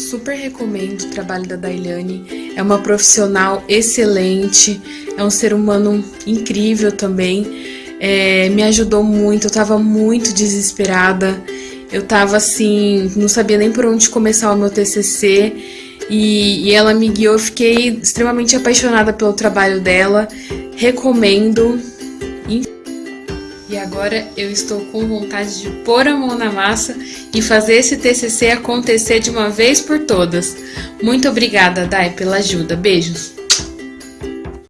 super recomendo o trabalho da Dailane. É uma profissional excelente, é um ser humano incrível também. É, me ajudou muito, eu tava muito desesperada. Eu tava assim, não sabia nem por onde começar o meu TCC. E, e ela me guiou, eu fiquei extremamente apaixonada pelo trabalho dela. Recomendo. E agora eu estou com vontade de pôr a mão na massa e fazer esse TCC acontecer de uma vez por todas. Muito obrigada, Dai, pela ajuda. Beijos!